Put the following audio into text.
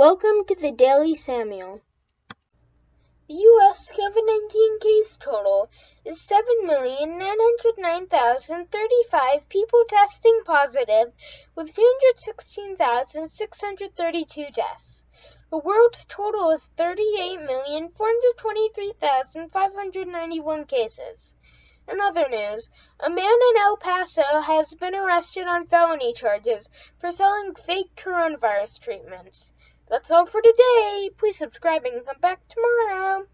Welcome to the Daily Samuel. The U.S. COVID 19 case total is 7,909,035 people testing positive, with 216,632 deaths. The world's total is 38,423,591 cases. In other news, a man in El Paso has been arrested on felony charges for selling fake coronavirus treatments. That's all for today. Please subscribe and come back tomorrow.